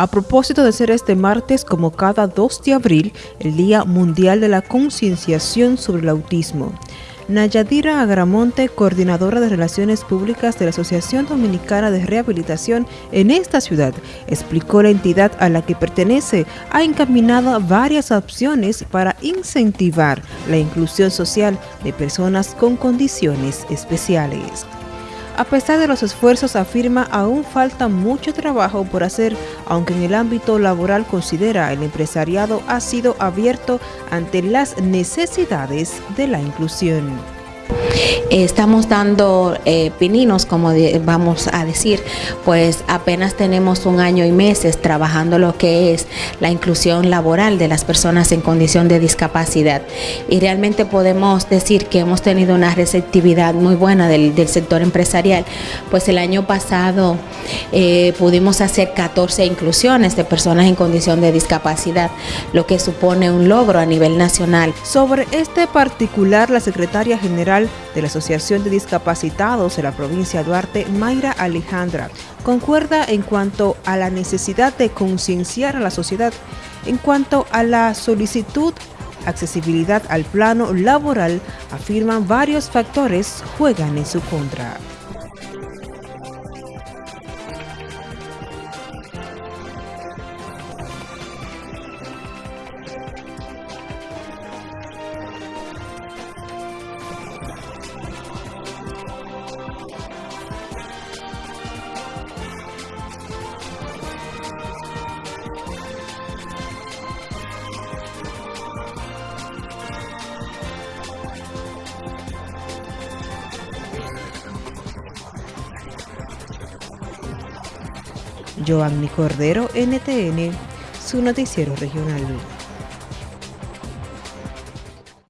A propósito de ser este martes, como cada 2 de abril, el Día Mundial de la Concienciación sobre el Autismo. Nayadira Agramonte, coordinadora de Relaciones Públicas de la Asociación Dominicana de Rehabilitación en esta ciudad, explicó la entidad a la que pertenece ha encaminado varias opciones para incentivar la inclusión social de personas con condiciones especiales. A pesar de los esfuerzos, afirma, aún falta mucho trabajo por hacer, aunque en el ámbito laboral considera el empresariado ha sido abierto ante las necesidades de la inclusión. Estamos dando eh, pininos, como vamos a decir, pues apenas tenemos un año y meses trabajando lo que es la inclusión laboral de las personas en condición de discapacidad. Y realmente podemos decir que hemos tenido una receptividad muy buena del, sector empresarial, pues el año pasado eh, pudimos hacer 14 inclusiones de personas en condición de discapacidad, lo que supone un logro a nivel nacional. Sobre este particular, la secretaria general de la Asociación de Discapacitados de la provincia de Duarte, Mayra Alejandra, concuerda en cuanto a la necesidad de concienciar a la sociedad en cuanto a la solicitud accesibilidad al plano laboral, afirman varios factores juegan en su contra. Joanny Cordero, NTN, su noticiero regional.